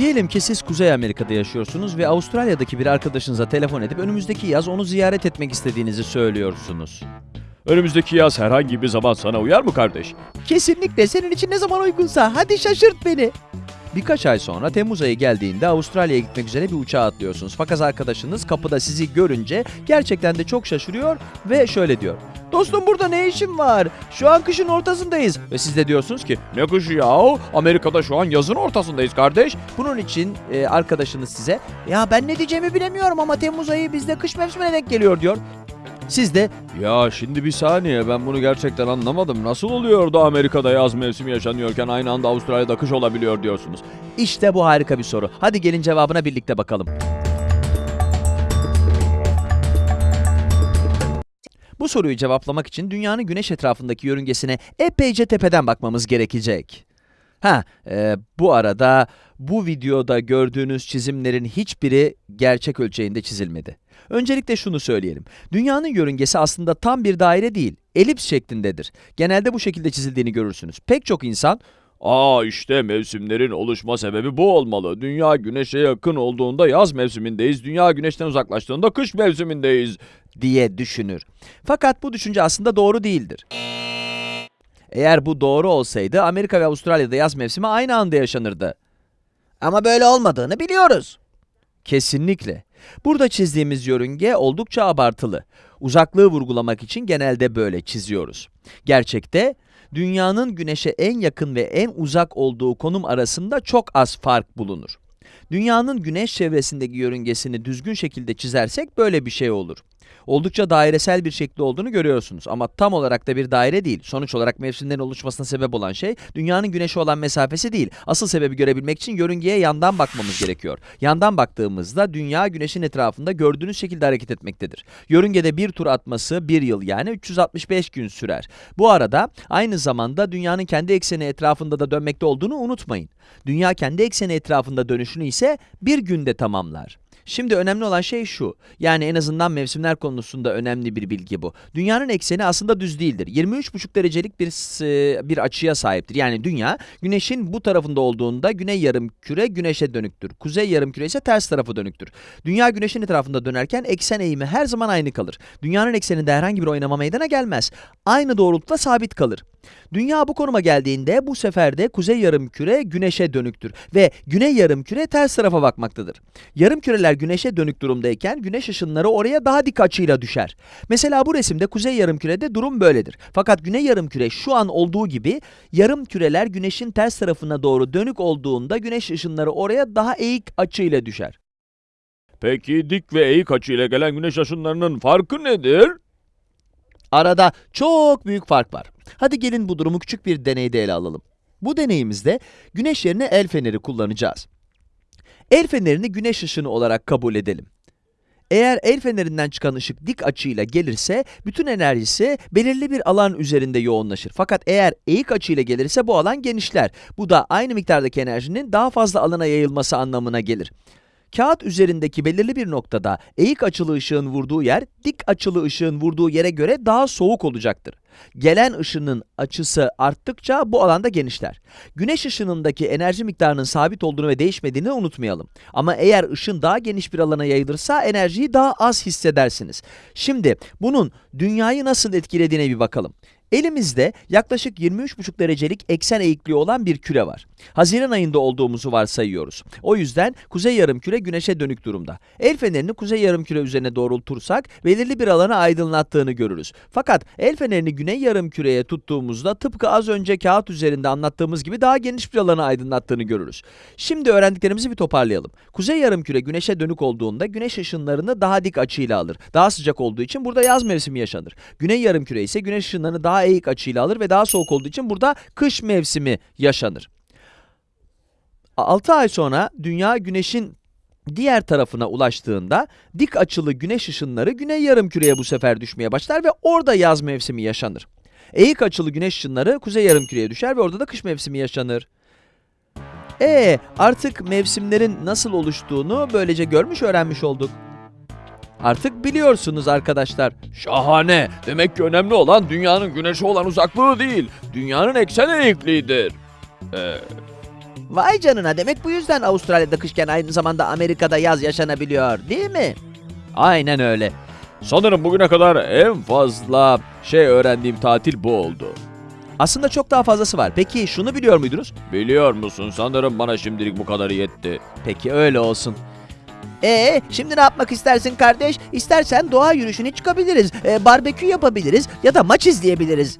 Diyelim ki siz Kuzey Amerika'da yaşıyorsunuz ve Avustralya'daki bir arkadaşınıza telefon edip önümüzdeki yaz onu ziyaret etmek istediğinizi söylüyorsunuz. Önümüzdeki yaz herhangi bir zaman sana uyar mı kardeş? Kesinlikle senin için ne zaman uygunsa hadi şaşırt beni. Birkaç ay sonra Temmuz ayı geldiğinde Avustralya'ya gitmek üzere bir uçağa atlıyorsunuz. Fakat arkadaşınız kapıda sizi görünce gerçekten de çok şaşırıyor ve şöyle diyor. Dostum burada ne işin var? Şu an kışın ortasındayız. Ve siz de diyorsunuz ki Ne kışı yahu? Amerika'da şu an yazın ortasındayız kardeş. bunun için e, arkadaşınız size ya ben ne diyeceğimi bilemiyorum ama Temmuz ayı bizde kış mevsimine denk geliyor diyor. Siz de Ya şimdi bir saniye ben bunu gerçekten anlamadım. Nasıl oluyor da Amerika'da yaz mevsimi yaşanıyorken aynı anda Avustralya'da kış olabiliyor diyorsunuz? işte bu harika bir soru. Hadi gelin cevabına birlikte bakalım. Bu soruyu cevaplamak için dünyanın güneş etrafındaki yörüngesine epeyce tepeden bakmamız gerekecek. Ha, e, bu arada bu videoda gördüğünüz çizimlerin hiçbiri gerçek ölçeğinde çizilmedi. Öncelikle şunu söyleyelim. Dünyanın yörüngesi aslında tam bir daire değil, elips şeklindedir. Genelde bu şekilde çizildiğini görürsünüz. Pek çok insan Aa işte mevsimlerin oluşma sebebi bu olmalı. Dünya güneşe yakın olduğunda yaz mevsimindeyiz. Dünya güneşten uzaklaştığında kış mevsimindeyiz. Diye düşünür. Fakat bu düşünce aslında doğru değildir. Eğer bu doğru olsaydı Amerika ve Avustralya'da yaz mevsimi aynı anda yaşanırdı. Ama böyle olmadığını biliyoruz. Kesinlikle. Burada çizdiğimiz yörünge oldukça abartılı. Uzaklığı vurgulamak için genelde böyle çiziyoruz. Gerçekte dünyanın güneşe en yakın ve en uzak olduğu konum arasında çok az fark bulunur. Dünyanın güneş çevresindeki yörüngesini düzgün şekilde çizersek böyle bir şey olur. Oldukça dairesel bir şekli olduğunu görüyorsunuz ama tam olarak da bir daire değil. Sonuç olarak mevsimlerin oluşmasına sebep olan şey dünyanın güneşe olan mesafesi değil. Asıl sebebi görebilmek için yörüngeye yandan bakmamız gerekiyor. Yandan baktığımızda dünya güneşin etrafında gördüğünüz şekilde hareket etmektedir. Yörüngede bir tur atması bir yıl yani 365 gün sürer. Bu arada aynı zamanda dünyanın kendi ekseni etrafında da dönmekte olduğunu unutmayın. Dünya kendi ekseni etrafında dönüşünü ise bir günde tamamlar. Şimdi önemli olan şey şu, yani en azından mevsimler konusunda önemli bir bilgi bu. Dünyanın ekseni aslında düz değildir. 23,5 derecelik bir bir açıya sahiptir. Yani dünya, güneşin bu tarafında olduğunda güney yarımküre güneşe dönüktür. Kuzey yarımküre ise ters tarafı dönüktür. Dünya güneşin etrafında dönerken eksen eğimi her zaman aynı kalır. Dünyanın ekseninde herhangi bir oynama meydana gelmez. Aynı doğrultuda sabit kalır. Dünya bu konuma geldiğinde bu sefer de kuzey yarımküre güneşe dönüktür ve güney yarımküre ters tarafa bakmaktadır. Yarımküreler güneşe dönük durumdayken güneş ışınları oraya daha dik açıyla düşer. Mesela bu resimde kuzey yarımkürede durum böyledir. Fakat güney yarımküre şu an olduğu gibi yarımküreler güneşin ters tarafına doğru dönük olduğunda güneş ışınları oraya daha eğik açıyla düşer. Peki dik ve eğik açıyla gelen güneş ışınlarının farkı nedir? Arada çok büyük fark var. Hadi gelin bu durumu küçük bir deneyde ele alalım. Bu deneyimizde güneş yerine el feneri kullanacağız. El fenerini güneş ışını olarak kabul edelim. Eğer el fenerinden çıkan ışık dik açıyla gelirse bütün enerjisi belirli bir alan üzerinde yoğunlaşır. Fakat eğer eğik açıyla gelirse bu alan genişler. Bu da aynı miktardaki enerjinin daha fazla alana yayılması anlamına gelir. Kağıt üzerindeki belirli bir noktada eğik açılı ışığın vurduğu yer dik açılı ışığın vurduğu yere göre daha soğuk olacaktır. Gelen ışının açısı arttıkça bu alanda genişler. Güneş ışınındaki enerji miktarının sabit olduğunu ve değişmediğini unutmayalım. Ama eğer ışın daha geniş bir alana yayılırsa enerjiyi daha az hissedersiniz. Şimdi bunun dünyayı nasıl etkilediğine bir bakalım. Elimizde yaklaşık 23,5 derecelik eksen eğikliği olan bir küre var. Haziran ayında olduğumuzu varsayıyoruz. O yüzden kuzey yarımküre güneşe dönük durumda. El fenerini kuzey yarımküre üzerine doğrultursak belirli bir alanı aydınlattığını görürüz. Fakat el fenerini güney yarımküreye tuttuğumuzda tıpkı az önce kağıt üzerinde anlattığımız gibi daha geniş bir alanı aydınlattığını görürüz. Şimdi öğrendiklerimizi bir toparlayalım. Kuzey yarımküre güneşe dönük olduğunda güneş ışınlarını daha dik açıyla alır. Daha sıcak olduğu için burada yaz mevsimi yaşanır. Güney yarımküre ise güneş ışınlarını daha eğik açıyla alır ve daha soğuk olduğu için burada kış mevsimi yaşanır. 6 ay sonra dünya güneşin diğer tarafına ulaştığında dik açılı güneş ışınları güney yarımküreye bu sefer düşmeye başlar ve orada yaz mevsimi yaşanır. Eğik açılı güneş ışınları kuzey yarımküreye düşer ve orada da kış mevsimi yaşanır. E artık mevsimlerin nasıl oluştuğunu böylece görmüş öğrenmiş olduk. Artık biliyorsunuz arkadaşlar. Şahane. Demek ki önemli olan dünyanın güneşe olan uzaklığı değil, dünyanın eksen eğikliğidir. Ee, Vay canına demek bu yüzden Avustralya'da kışken aynı zamanda Amerika'da yaz yaşanabiliyor değil mi? Aynen öyle. Sanırım bugüne kadar en fazla şey öğrendiğim tatil bu oldu. Aslında çok daha fazlası var. Peki şunu biliyor muydunuz? Biliyor musun sanırım bana şimdilik bu kadarı yetti. Peki öyle olsun. Ee, şimdi ne yapmak istersin kardeş? İstersen doğa yürüyüşüne çıkabiliriz, e, barbekü yapabiliriz ya da maç izleyebiliriz.